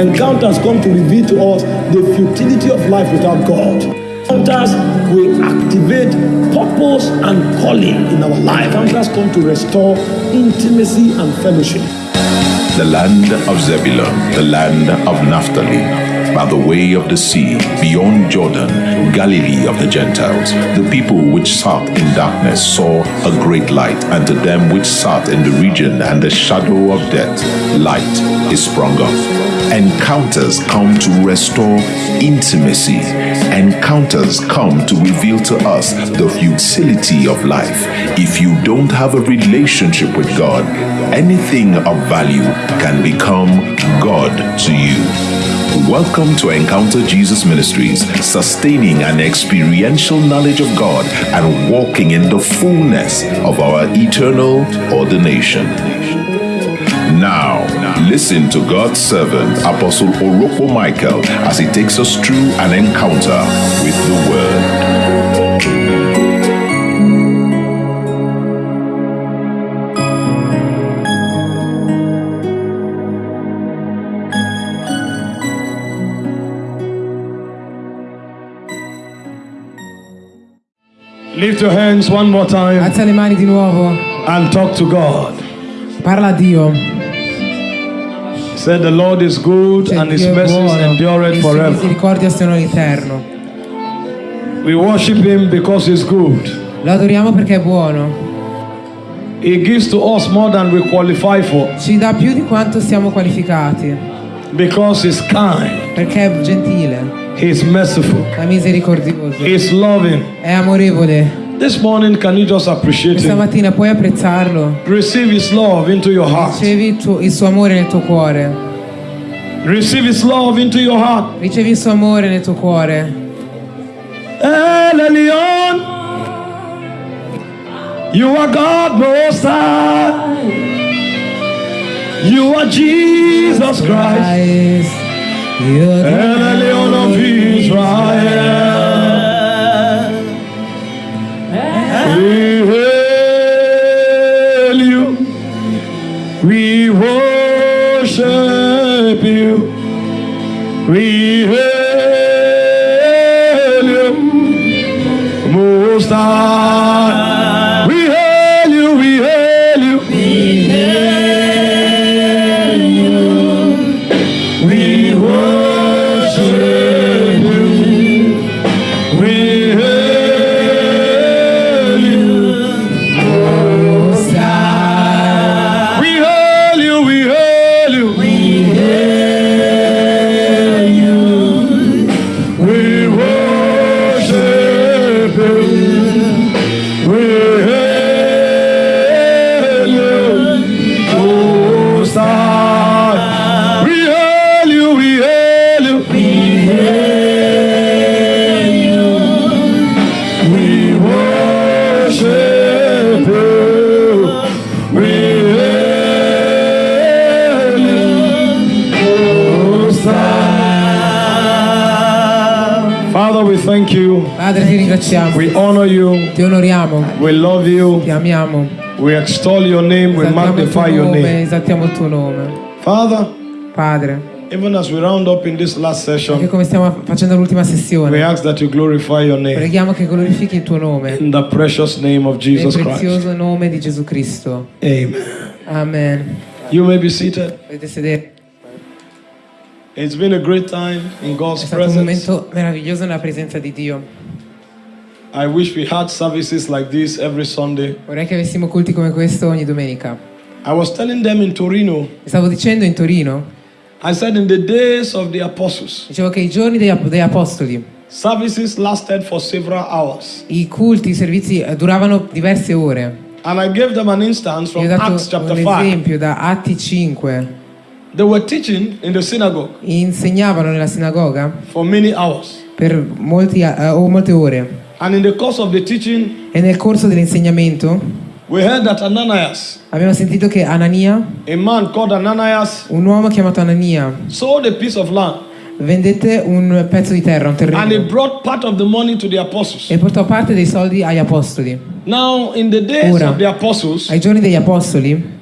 Encounters come to reveal to us the futility of life without God. Encounters will activate purpose and calling in our life. Encounters come to restore intimacy and fellowship. the land of Zebulun, the land of Naphtali, by the way of the sea, beyond Jordan, Galilee of the Gentiles. The people which sat in darkness saw a great light, and to them which sat in the region and the shadow of death, light is sprung up. Encounters come to restore intimacy. Encounters come to reveal to us the futility of life. If you don't have a relationship with God, anything of value can become God to you. Welcome to Encounter Jesus Ministries, sustaining an experiential knowledge of God and walking in the fullness of our eternal ordination. Now, listen to God's servant, Apostle Oroko Michael, as he takes us through an encounter with the Word. Lift your hands one more time Alza le mani di nuovo. and talk to God. Parla a Dio. Said the Lord is good Cioè, and his mercies endureth forever. misericordia sono eterno. We worship him because he's good. Lo adoriamo perché è buono. He gives to us more than we qualify for Ci dà più di quanto siamo qualificati. because he's kind, Perché è gentile, he's merciful, è misericordioso, he's loving. è amorevole. This morning, can you just appreciate Questa him? mattina puoi apprezzarlo. Receive his love into your heart. Ricevi il, tuo- il suo amore nel tuo cuore. Receive his love into your heart. Ricevi il suo amore nel tuo cuore. El Elyon, you are God most high. You are Jesus Christ, Christ, io El Elyon of Israel. We worship you, we you. Padre ti ringraziamo, We honor you. ti onoriamo, We love you. ti amiamo. We extol your name. We Esaltiamo il tuo magnify your nome, name. esaltiamo il tuo nome. Father, Padre, even as we round up in this last anche session, come stiamo facendo l'ultima we sessione, ask that you glorify your name. preghiamo che glorifichi il tuo nome, In the precious name of nel Jesus Christ. prezioso nome di Gesù Cristo. Amen. Amen. You may be seated. Potete sedere. È God's stato un momento meraviglioso nella presenza di Dio. I wish we had services like this every Sunday. Vorrei che avessimo culti come questo ogni domenica. I was telling them in Torino, Stavo dicendo in Torino, I said in the days of the apostles, dicevo che i giorni degli, degli apostoli, services lasted for several hours. i culti, i servizi eh, duravano diverse ore. And I gave them an instance Io from ho dato Acts chapter un 5. esempio da Atti 5. They were teaching in the synagogue Insegnavano nella sinagoga for many hours. per molti, eh, o molte ore. And in the course of the teaching, E nel corso dell'insegnamento we heard that Ananias, abbiamo sentito che Anania, a man called Ananias, un uomo chiamato Anania, sold a piece of land vendette un pezzo di terra, un terreno, e portò parte dei soldi agli apostoli. Now, Ora. apostles, Ai giorni degli apostoli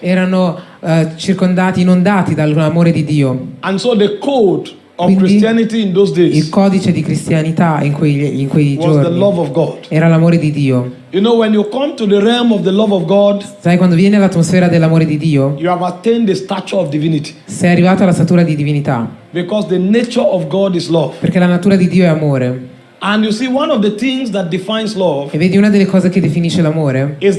erano eh, circondati, inondati dall'amore di Dio. And so the code Quindi, Christianity in those Il codice di cristianità in quei, in quei was the giorni love of God. era l'amore di Dio. You know, when you come to the realm of the love of God, Sai, quando viene l'atmosfera dell'amore di Dio, you have attained the stature of divinity. sei arrivato alla statura di divinità, Because the nature of God is love. perché la natura di Dio è amore. And you see, one of the things that defines love E vedi, una delle cose che definisce l'amore è il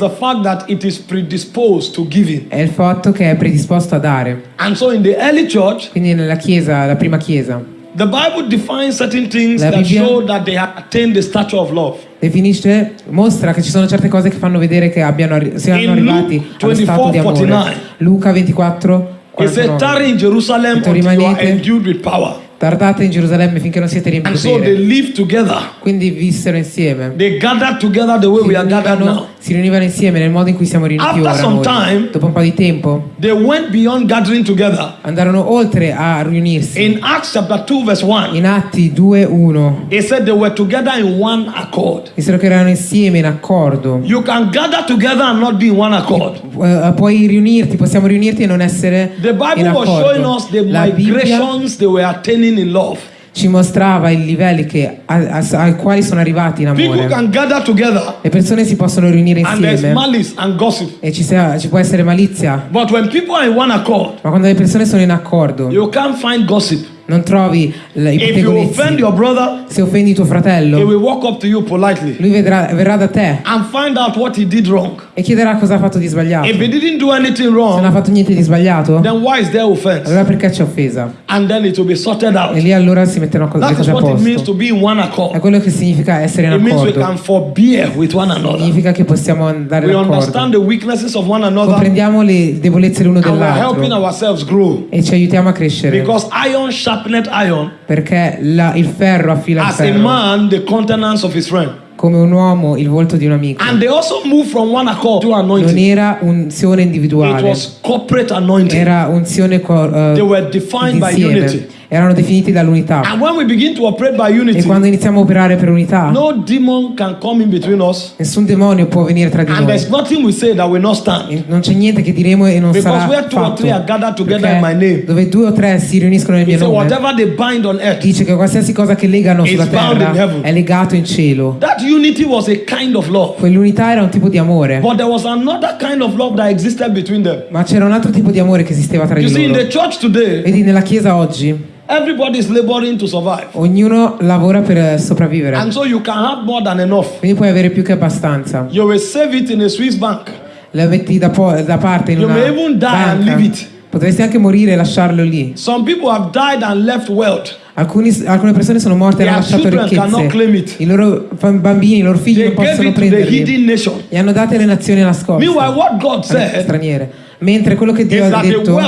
fatto che è predisposto a dare. And so in the early church, Quindi nella chiesa, la prima chiesa, the Bible defines certain things La that Bibbia- show that they have attained the stature of love. definisce, mostra che ci sono certe cose che fanno vedere che abbiano, siano arrivati Luke allo stato di 24, amore. 49. Luca 24, It said, 49. tarry in Jerusalem until you are endued with power. Tardate in Gerusalemme finché non siete riempiti And so they potere. lived together. Quindi vissero insieme. They gathered together the way Si we are gathered now. si riunivano insieme nel modo in cui siamo riuniti After ora some noi. time- Dopo un po' di tempo They went beyond gathering together. andarono oltre a riunirsi. In Acts chapter 2, verse 1, In Atti 2.1 it said they were together in one accord. dissero che erano insieme in accordo. You can gather together and not be in one accord. Eh, puoi riunirti, possiamo riunirti e non essere The in Bible was accordo. showing us the La Bibbia migrations they were attaining in love. ci mostrava i livelli che, a- a- ai quali sono arrivati in amore. Le persone si possono riunire insieme e ci, sia- ci può essere malizia, But when people are in one accord, ma quando le persone sono in accordo you can't find gossip. Non trovi i If you pettegolezzi. offend your brother, Se offendi tuo he fratello, will walk up to you politely lui vedrà- verrà da te and find out what he did wrong. e chiederà cosa ha fatto di sbagliato. If Se he didn't do anything non wrong, ha fatto niente di sbagliato, then why is there offense? allora perché ha offesa? And then it will be sorted E out. lì allora si mettono co- le cose a what it means posto. to be in one È accord. quello che significa essere in It means we accordo. can forbear with one another. Significa che possiamo andare We d'accordo. understand the weaknesses of one another Comprendiamo le debolezze l'uno dell'altro e ci aiutiamo a crescere. Because iron sharpened iron, Perché la- il ferro affila il as a ferro. man, the countenance of his friend. Come un uomo il volto di un amico. And they also moved from one accord to Non anointing. era unzione It individuale, was corporate anointing. era unzione co- eh, They were defined by unity. Erano definiti dall'unità. E quando iniziamo a operare per unità, no us. nessun demonio può venire tra di noi. there's nothing we say that will not stand. Non c'è niente che diremo e non Because sarà where two or fatto. three are gathered together Perché in my name, dove due o tre si riuniscono nel mio nome, whatever they bind on earth, dice che qualsiasi cosa che legano sulla terra è legato in cielo. that unity was a kind of love. Quell'unità era un tipo di amore, But there was another kind of love that existed between them. ma c'era un altro tipo di amore che esisteva tra You di see, loro. Vedi, nella chiesa oggi everybody is laboring to survive. ognuno lavora per sopravvivere, And so you can have more than enough. quindi puoi avere più che abbastanza. You will save it in a Swiss bank. La metti da, da parte in You una may even die and banca. leave it. Potresti anche morire e lasciarlo lì. Some people have died and left wealth. Alcuni- alcune persone sono morte e hanno lasciato ricchezze. I loro bambini, i loro figli They non possono prenderli. Li hanno date alle nazioni nascoste. Meanwhile, what God alle said straniere. Mentre quello che Dio ha detto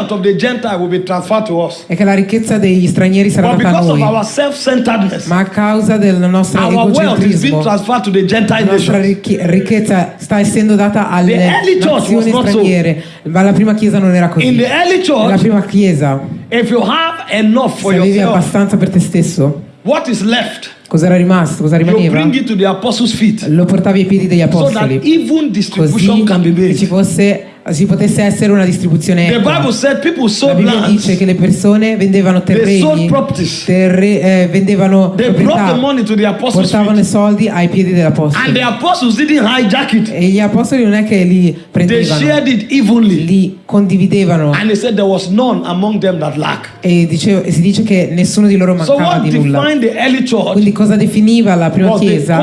è che la ricchezza degli stranieri sarà But data a noi. Ma a causa del nostro our wealth is being egocentrismo, transferred to the la Gentile nostra ricchezza sta essendo data alle nazioni so. straniere. Ma la prima chiesa non era così. Nella prima chiesa, if you have enough for se avevi abbastanza per te stesso, what is left? cosa era rimasto? Cosa rimaneva? Lo portavi ai piedi degli so that apostoli. even distribution Così can be che ci fosse ci potesse essere una distribuzione The. Bible said people La sold Bibbia lands, dice che le persone vendevano terreni, terre- eh, vendevano they proprietà, portavano i soldi ai piedi it, E gli apostoli non è che li prendevano, li condividevano. E, dice- e si dice che nessuno di loro So mancava what di nulla. Quindi cosa definiva la prima chiesa?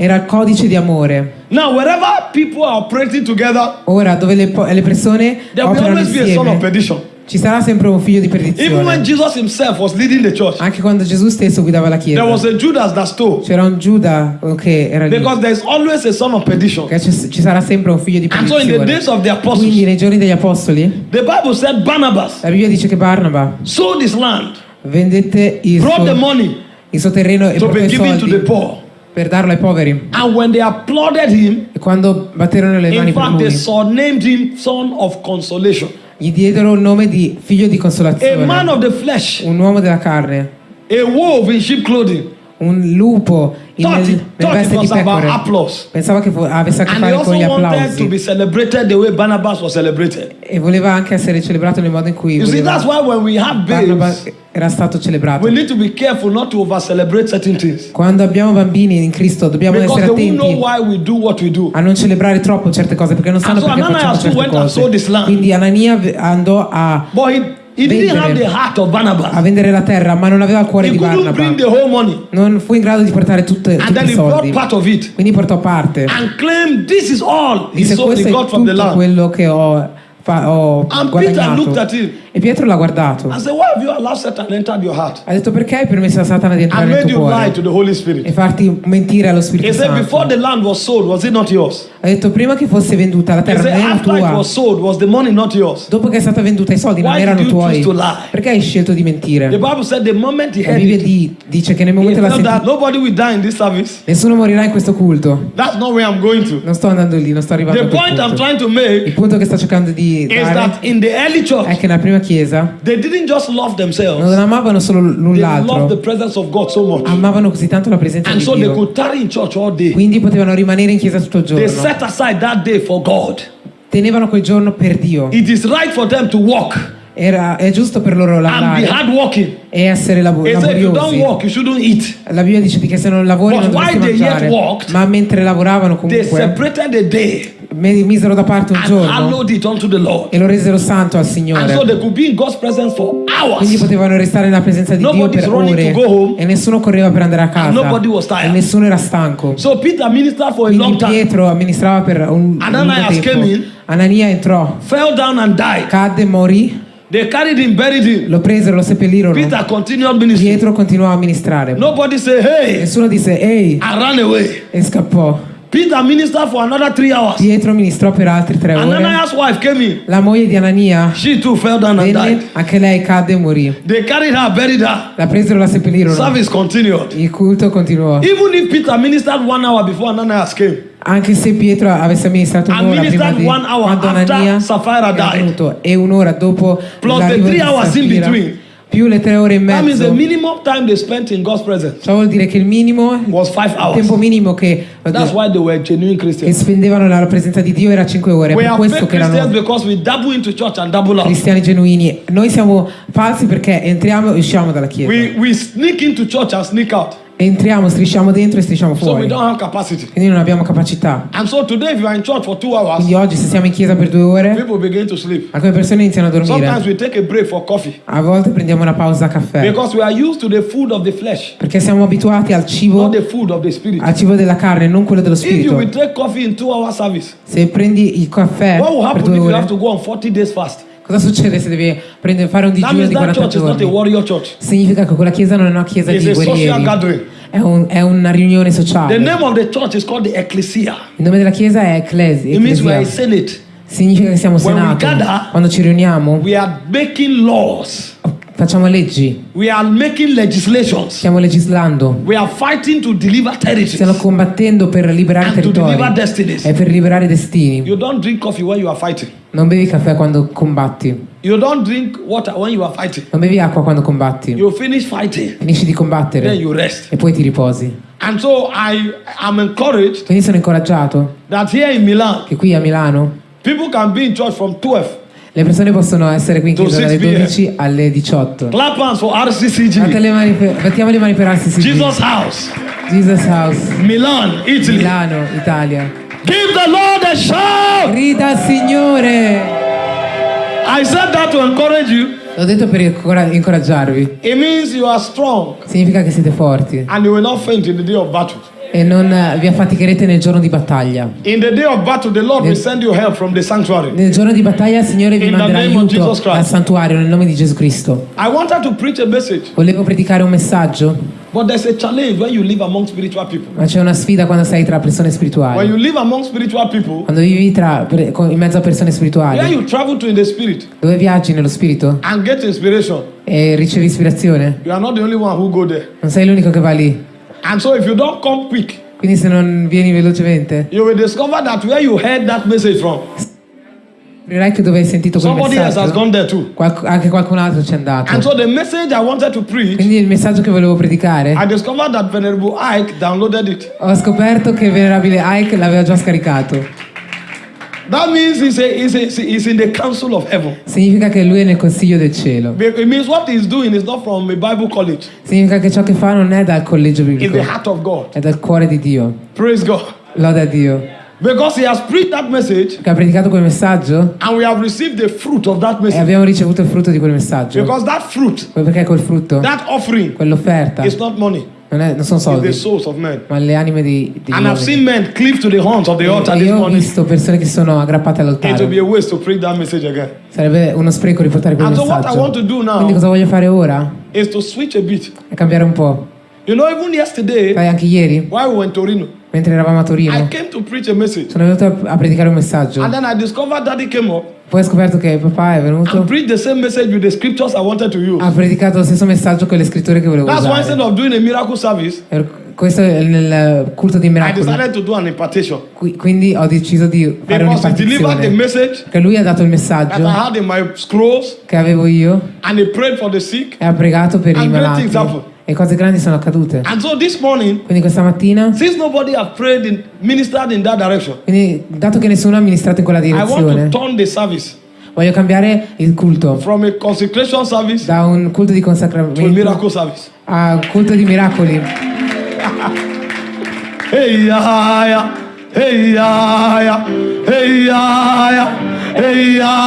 Era il codice di amore. Now, wherever people are operating together, Ora dove le, po- le persone there will operano always be a son of insieme perdition. ci sarà sempre un figlio di Even when perdizione. Jesus himself was leading the church, Anche quando Gesù stesso guidava la there was chiesa a Judas that stole. c'era un Giuda che era lì. Because there's always a son of perdition. Che ci, ci sarà sempre un figlio di And so in the days perdizione. of the apostles, Quindi nei giorni degli apostoli the Bible said Barnabas la Bibbia dice che Barnaba sold his land, vendette il brought the suo, money il suo terreno e to portò be i given to the soldi poor. Per darlo ai poveri. And when they applauded him, E quando batterono le in mani per fact, they lui, surnamed him son of consolation. Gli diedero il nome di figlio di a man consolazione, of the flesh, un uomo della carne, a wolf in sheep clothing. Un lupo in Thought it, thought it was about applause. Pensava che avesse a che fare con gli wanted to be applausi celebrated the way Barnabas was celebrated. e voleva anche essere celebrato nel modo in cui You see, that's why when we have babes, era stato celebrato. we need to be careful not to over celebrate certain things. Quando abbiamo bambini in Cristo dobbiamo Because essere won't know attenti why we do what we do. a non celebrare troppo certe cose perché non sanno so perché Ananias facciamo certe cose. Quindi Anania andò a, But he, he didn't have the heart of a vendere la terra ma non aveva il cuore He di couldn't bring the whole money. Non fu in grado di portare tutte, And tutti then i he brought soldi. part of it Quindi portò parte. and claimed this is all he, Disse sold, questo he è got from the tutto land. quello che ho, fa- ho And Peter looked at guadagnato. him E Pietro l'ha guardato. Ha detto perché hai permesso a Satana di entrare nel tuo cuore e farti mentire allo Spirito said, Santo. sold? Ha detto prima che fosse venduta la terra said, non era tua. sold? Dopo che è stata venduta i soldi non erano tuoi. Perché hai scelto di mentire? La Bibbia dice che nel momento this service. nessuno morirà in questo culto. Non sto andando lì, non sto arrivando The Il punto che sto cercando di dare è che nella prima chiesa they didn't just love themselves, non amavano solo l'un they l'altro, so amavano così tanto la presenza And di so they Dio. could tarry in church all day. Quindi potevano rimanere in chiesa tutto il They giorno. set aside that day for God. Tenevano quel giorno per Dio. It is right for them to walk Era, è giusto per loro lavorare e essere labo- He laboriosi. walk. La Bibbia dice che se non lavori But non dovresti they mangiare. walked, Ma mentre lavoravano They comunque, misero da parte un giorno hallowed it unto the Lord. e lo resero santo al And so Signore. they could be in God's presence for Quindi potevano restare nella presenza di Dio Nobody's per running ore to go home. e nessuno correva per andare a casa nobody was tired. e nessuno era stanco. So Peter ministered for a Quindi long time, Pietro amministrava per un lungo came in. tempo. Anania entrò, fell down and died. cadde, morì, They carried him, buried him. lo presero, lo seppellirono. Peter continued ministry. Pietro continuò a amministrare. Nobody said, hey, Nessuno disse ehi away. e scappò. Peter ministered for another three hours. Pietro ministrò per altri tre ore. Ananias' wife came in. La moglie di Anania She too fell down and died. anche lei cadde e morì. They carried her, buried her. La presero, la seppellirono. Service continued. Il culto continuò. Even if Peter ministered one hour before Ananias came, Anche se Pietro avesse amministrato un'ora prima di quando Anania died. venuto e un'ora dopo Plus the three hours in between. Più le tre ore e that means the mezzo. minimum time they spent in God's presence Ciò vuol dire che il minimo, il was five tempo hours. minimo che, That's why they were genuine che spendevano nella presenza di Dio era 5 ore. We per questo che erano because we into church and double out. cristiani genuini. Noi siamo falsi perché entriamo e usciamo dalla chiesa. We, we sneak into church and sneak out. Entriamo, strisciamo dentro e strisciamo So we fuori. don't have capacity. Quindi non abbiamo capacità. And so today, if you are in church for two hours, Quindi oggi se siamo in chiesa per due ore, people begin to sleep. alcune persone iniziano a Sometimes dormire. we take a break for coffee A volte prendiamo una pausa a caffè. because we are used to the food of the flesh, Perché siamo abituati al cibo, al cibo della carne, non quello dello spirito. Se prendi il caffè per due ore, have to go on 40 days fast? cosa succede se devi prendere- fare un digiuno di that 40 church is not a giorni? Significa che quella chiesa non è una chiesa It's di guerrieri, è, un- è una riunione The sociale. name of the church is called the ecclesia. Il nome della chiesa è Ecclesi, It means we are a Ecclesia. Significa che siamo When we senato. gather- Quando ci riuniamo, We are making laws. Facciamo leggi, We are making legislations. stiamo legislando, We are fighting to deliver territories. stiamo combattendo per liberare And to territori deliver destinies. e per liberare destini. You don't drink coffee when you are fighting. Non bevi caffè quando combatti, You don't drink water when you are fighting. non bevi acqua quando combatti. You finish fighting, Finisci di then combattere you rest. e poi ti riposi. And so I am encouraged Quindi sono incoraggiato that here in Milan, che qui a Milano people can be in church from 12. Le persone possono essere qui in chiesa dalle 6 p.m. 12 alle 18. Clap hands for RCCG, le mani per, battiamo le mani per RCCG. Jesus House, Jesus House, Milan, Italy. Milano, Italia. Give the Lord a shout. Grida al Signore! I said that to encourage you. L'ho detto per incora- incoraggiarvi. It means you are strong Significa che siete forti and you will not faint in the day of battle. E non eh, vi affaticherete nel giorno di battaglia. In the day of battle, the Lord will send you help from the sanctuary. Nel giorno di battaglia il Signore vi In manderà aiuto al santuario nel nome di Gesù Cristo. I wanted to preach a message, Volevo predicare un messaggio, but there's a challenge when you live among spiritual people. ma c'è una sfida quando sei tra persone When spirituali. you live among spiritual people, Quando vivi tra, in mezzo a persone spirituali, you travel to in the spirit dove viaggi nello spirito and get inspiration, e ricevi ispirazione, you are not the only one who go there. non sei l'unico che va lì. And so if you don't come quick, Quindi se non vieni velocemente, you will discover that where you heard that message from Scoprirai che dove hai sentito quel Somebody else has messaggio, gone there too. qualc- anche qualcun altro ci è andato. And so the message I wanted to preach, Quindi il messaggio che volevo predicare, I discovered that Venerable Ike downloaded it. ho scoperto che il venerabile Ike l'aveva già scaricato. That means he's, a, he's, a, he's in the council of heaven. Significa che lui è nel consiglio del cielo. It means what he's doing is not from a Bible college. Significa che ciò che fa non è dal collegio It's biblico, the heart of God. è dal cuore di Dio. Praise God. Loda Dio. Because he has preached that message Che ha predicato quel messaggio and we have received the fruit of that e message. abbiamo ricevuto il frutto di quel messaggio. Because that fruit, perché quel frutto, that offering, quell'offerta, is not money, non, è- non sono soldi, souls of men. ma le anime di, di And I've seen men cleave to the horns of the altar E this ho visto persone che sono aggrappate It will be all'altare. a waste to preach that message again. Sarebbe uno spreco riportare quel And so what I want messaggio. to do now Quindi cosa voglio fare ora? is to switch a bit. È cambiare un po'. You know, even yesterday, Sai, anche ieri, while we were in Torino, mentre eravamo a I Torino, came to preach a message. sono venuto a, predicare un messaggio. And then I discovered that he came up Poi ho scoperto che papà è venuto, and preached the same message with the scriptures I wanted to use. ha predicato lo stesso messaggio con le scritture che volevo That's why instead usare. of doing a miracle service, Per- Questo è nel culto di I miracoli. decided to do an impartation. Qui- Quindi ho deciso di fare un'impartizione. message Perché lui ha dato il messaggio scrolls che avevo io and he prayed for the sick. e ha pregato per i malati. E cose grandi sono accadute. And so this morning, Quindi questa mattina, since nobody has prayed in, ministered in that direction, quindi dato che nessuno ha amministrato in quella I want direzione, to turn the service voglio cambiare il culto from a consecration service da un culto di to a consacramento miracle service. a un culto di miracoli. Hey ya ya, hey ya, hey ya, hey ya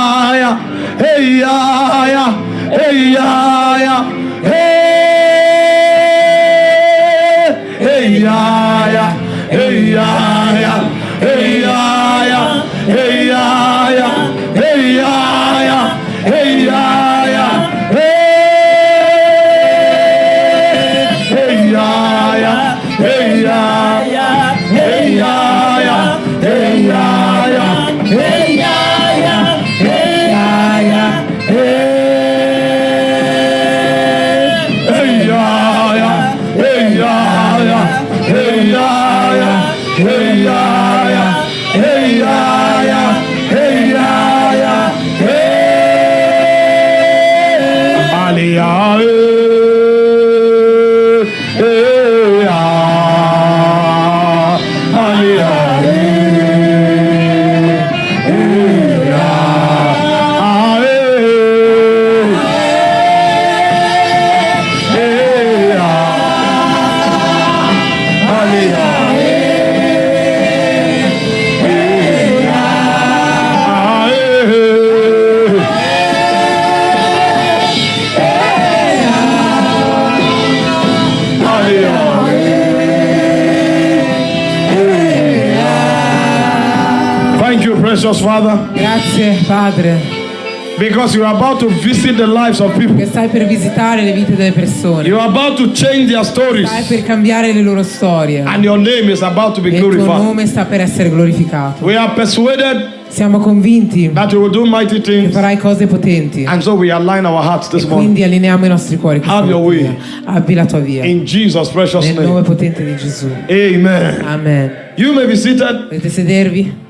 Padre, because you are about to visit the lives of people. che stai per visitare le vite delle persone. You are about to change their stories, Stai per cambiare le loro storie. and your name is about to be E il tuo glorified. nome sta per essere glorificato. We are persuaded Siamo convinti that you will do mighty che farai cose potenti. and so we align our hearts this morning. quindi allineiamo i nostri cuori. Abbi la tua via. In Jesus' precious Nel nome potente di Gesù. Amen. Amen. You may be seated. Potete sedervi.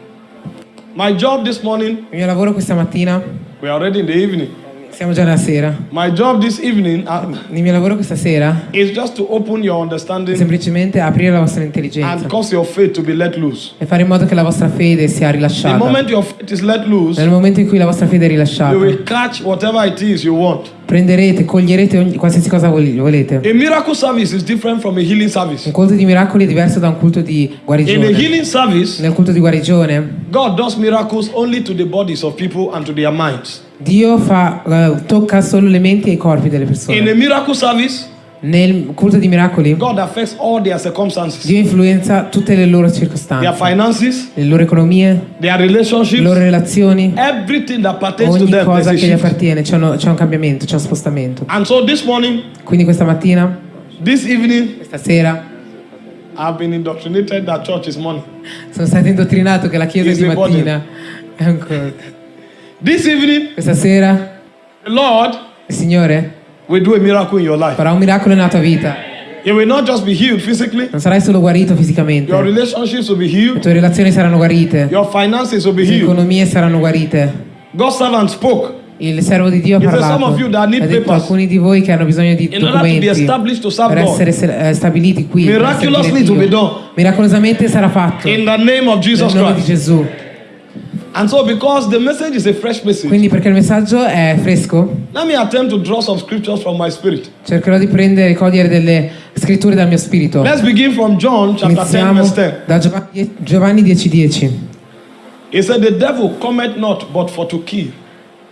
My job this morning, Il mio lavoro questa mattina, we are already in the evening. siamo già alla sera. My job this evening uh, Il mio lavoro questa sera is just to open your è understanding semplicemente aprire la vostra and intelligenza cause your faith to be let loose. e fare in modo che la vostra fede sia The rilasciata. moment your faith is let loose, Nel momento in cui la vostra fede è rilasciata, you will catch whatever it is you want. Prenderete, coglierete ogni- qualsiasi cosa vol- volete. A miracle service is different from a healing service. Un culto di miracoli è diverso da un culto di In a guarigione. healing service, Nel culto di guarigione, God does miracles only to the bodies of people and to their minds. Dio fa, eh, tocca solo le menti e i corpi delle In a persone. miracle service, Nel culto di miracoli, God affects all their circumstances, Dio influenza tutte le loro their circostanze, finances, le loro economie, their le loro relazioni, everything that pertains to ogni them. cosa che gli appartiene, c'è, c'è un cambiamento, c'è un spostamento. And so this morning, Quindi questa mattina, this evening, questa sera, I've been indoctrinated that church is money. sono stato indottrinato che la chiesa Is di mattina è un corpo. This evening, Questa sera, the Lord il Signore will do a miracle in your life. farà un miracolo nella tua vita. You will not just be healed physically, Non sarai solo guarito fisicamente, your le relationships will be healed, tue relazioni saranno guarite, your finances will be le tue healed, economie saranno guarite, God's servant spoke Il servo di Dio ha parlato. "Some of you that need Ha detto alcuni di voi che hanno bisogno di in order to be documenti established to serve per essere se- eh, stabiliti qui. Miracolosamente sarà fatto. In the name of Nel Jesus nome di Christ. Gesù. And so, because the message is a fresh message, Quindi perché il messaggio è fresco, let me attempt to draw some scriptures from my spirit. cercherò di prendere, cogliere delle scritture dal mio spirito. Let's begin from John chapter 10, Iniziamo verse 10. da Giovanni, Giovanni 10:10. He said, The devil cometh not but for to kill,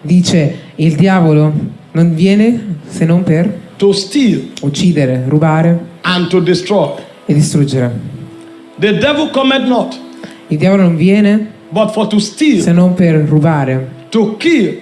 Dice, il diavolo non viene se non per to steal, uccidere, rubare and to destroy. e distruggere. The devil cometh not Il diavolo non viene but for to steal, se non per rubare, to kill,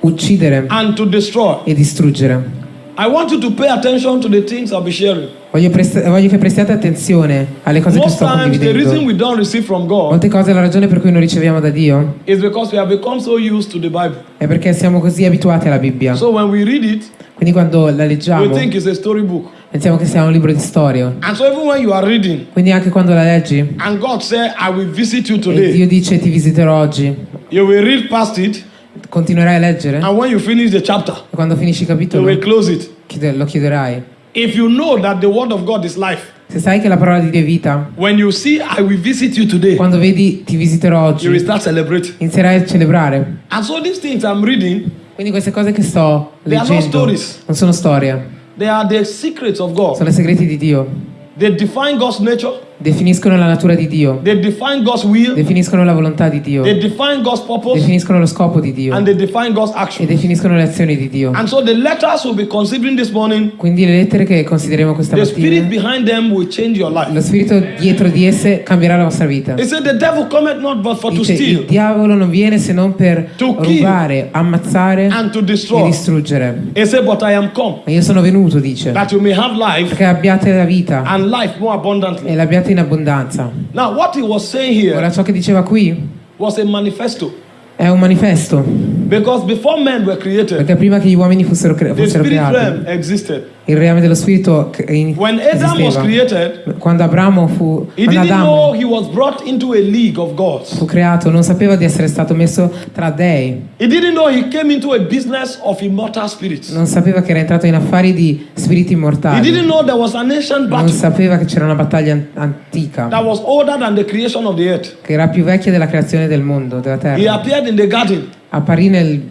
uccidere and to destroy. e distruggere. I want you to pay attention to the things I'll be sharing. Voglio, prest- voglio che prestiate attenzione alle cose che Most sto times, the reason condividendo. we don't receive from God Molte cose la ragione per cui non riceviamo da Dio is because we have become so used to the Bible. è perché siamo così abituati alla Bibbia. So when we read it, Quindi quando la we leggiamo think it's a storybook. pensiamo che sia un libro di storia. And so even when you are reading, Quindi anche quando la leggi and God said, I will visit you e today, Dio dice ti visiterò oggi, you will read past it, continuerai a leggere e and when you finish the chapter, quando finisci il you capitolo will close it. lo chiuderai. If you know that the word of God is life, Se sai che la parola di Dio è vita, when you see I will visit you today, quando vedi ti visiterò you will oggi, start celebrating. inizierai a celebrare. And so these things I'm reading, Quindi queste cose che sto leggendo stories. non sono storie, they are the secrets of sono i segreti di Dio. They define God's nature, Definiscono la natura di Dio, they define God's will, definiscono la volontà di Dio, they define God's purpose, definiscono lo scopo di Dio and they define God's e definiscono le azioni di Dio. And so the letters we'll be considering this morning, Quindi le lettere che consideriamo questa the spirit mattina, behind them will change your life. lo spirito dietro di esse cambierà la vostra vita. It said the devil cometh not but for to Dice, il diavolo non viene se non per rubare, ammazzare and to e distruggere. Said, But I am come Ma io sono venuto, dice, that you may have life perché abbiate la vita and life more abundantly. e l'abbiate in abbondanza. Now, what he was saying here Ora ciò che diceva qui was a manifesto. è un manifesto, Because before men were created, perché prima che gli uomini fossero, cre- fossero creati. Il reame dello spirito When Adam was created, Quando Abramo fu, he quando didn't know Adamo he was brought into a league of gods. fu creato, non sapeva di essere stato messo tra dei, He didn't know he came into a business of immortal spirits. non sapeva che era entrato in affari di spiriti He immortali, didn't know there was an ancient non sapeva che c'era una battaglia an- antica, that was older than the creation of the earth. che era più vecchia della creazione del mondo, della He terra. appeared in the garden Apparì nel,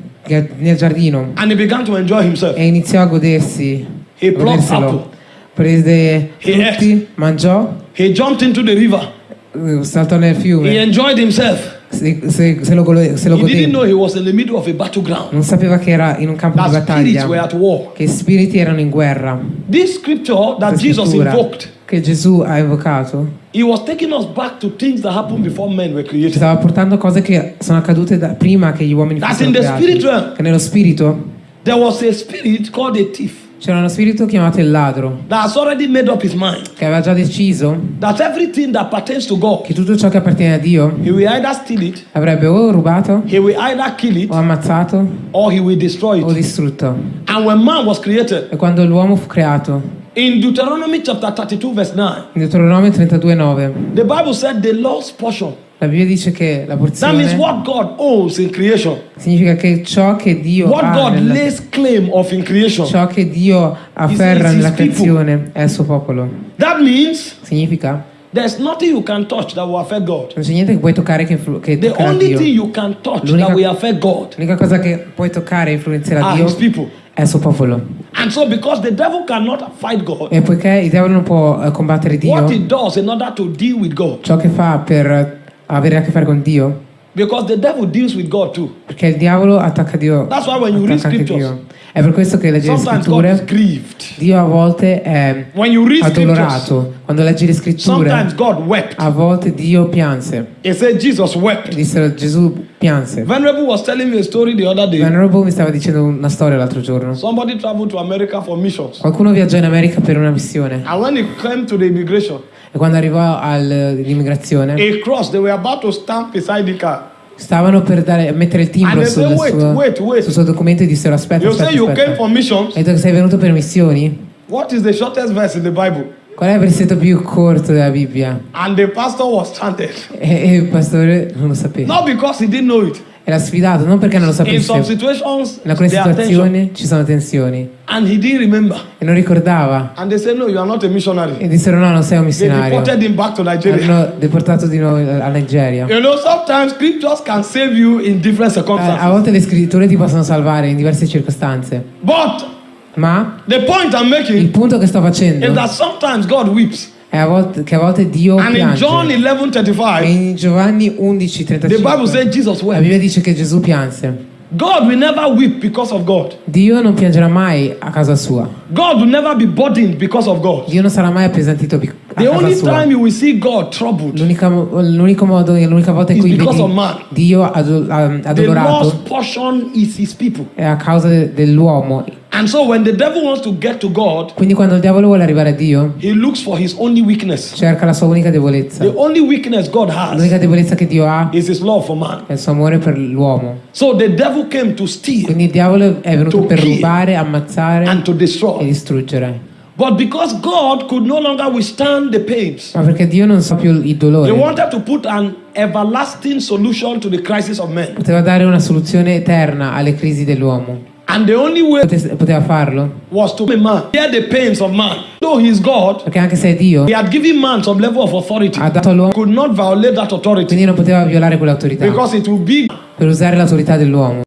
nel giardino and he began to enjoy himself. e iniziò a godersi, He plucked apple. Prese frutti, mangiò, He jumped into the river. eh, saltò nel He fiume, enjoyed himself. se, se- se lo, se lo He didn't know godeva. he was in the middle of a battleground. Non sapeva che era in un campo di That spirits were battaglia, at war. che spiriti erano in guerra. This scripture that Jesus invoked, che Gesù ha evocato he was taking us back to things that happened before men were ci created. stava portando cose che sono accadute da- prima che gli uomini That fossero in the creati. spirit realm, Che nello spirito there was a spirit called a thief c'era uno spirito chiamato il ladro, that has already made up his mind che aveva già deciso that everything that pertains to God, che tutto ciò che appartiene a Dio he will either steal it, avrebbe o rubato, he will either kill it, o ammazzato, or he will destroy o distrutto. And when man was created, E quando l'uomo fu creato, in Deuteronomy chapter 32, verse 9, in Deuteronomio 32,9, the Bible said the Lord's portion. La Bibbia dice che la That means porzione what God owns in creation, significa che ciò che Dio what ha God nella- lays claim of in creation. ciò che Dio afferra his nella people. creazione è il suo popolo. That means Significa there's nothing you can touch that will affect God. non c'è niente che puoi toccare che, che The only Dio. thing you can touch that will affect God L'unica cosa che puoi toccare e influenzerà are Dio his people. è il suo popolo. And so, because the devil cannot fight God, E poiché il diavolo non può eh, combattere Dio, what he does in order to deal with God, ciò che fa per avere a che fare con Dio, because the devil deals with God too. perché il diavolo attacca Dio. That's why when you read scriptures. È per questo che leggi le scritture. Dio a volte è addolorato. Quando leggi le scritture, sometimes God wept. a volte Dio pianse. E dissero Gesù pianse. Venerable was telling me a story the other day. Venerable mi stava dicendo una storia l'altro giorno. Somebody traveled to America for missions. Qualcuno viaggiò in America per una missione And when he came to the immigration, e quando arrivò all'immigrazione a cross, they were about to stamp beside the car. stavano per dare- mettere il timbro sul said, wait, suo, wait, wait. sul suo documento e dissero aspetta, You aspetta, aspetta. Hai detto che sei venuto per missioni? What is the shortest verse in the Bible? Qual è il versetto più corto della Bibbia? And the pastor was chanted. E, e il pastore non lo sapeva. Not because he didn't know it, E l'ha sfidato non perché non lo In some sapesse. situations, In alcune situazioni ci sono tensioni. And he didn't remember. E non ricordava. And they said, No, you are not a missionary. E dissero no, non sei un missionario. deported him back to Nigeria. Hanno deportato di nuovo a Nigeria. You know, sometimes scriptures can save you in different Eh, A volte le scritture ti possono salvare in diverse circostanze. But Ma the point I'm il punto che sto facendo that sometimes God weeps. A volte- che a volte Dio And in John piange. 11 E 35, in Giovanni the Bible 11:35 says Jesus la. Bibbia dice che Gesù pianse. God will never weep because of God. Dio non piangerà mai a casa sua. God will never be burdened because of God. Dio non sarà mai appesantito a The casa only sua. time you will see God troubled, l'unico modo e l'unica volta in cui vedi. Dio ado- um, the lost portion is his people. è a causa de- dell'uomo. And so when the devil wants to get to God, Quindi quando il diavolo vuole arrivare a Dio, he looks for his only weakness. cerca la sua unica debolezza. The only weakness God has L'unica debolezza che Dio ha is his love for man. è il suo amore per l'uomo. So the devil came to steal Quindi il diavolo è venuto To per rubare, ammazzare and to e destroy. distruggere. But because God could no longer withstand the pains, Ma perché Dio non sa più il dolore, wanted to put an everlasting solution to the crisis of men. poteva dare una soluzione eterna alle crisi dell'uomo. And the only way Pote- Poteva farlo was to make man bear the pains of man. Though he is God, perché anche se è Dio he had given man some level of authority. ha dato all'uomo, Could not violate that authority quindi non poteva violare quell'autorità because it will be per usare l'autorità dell'uomo.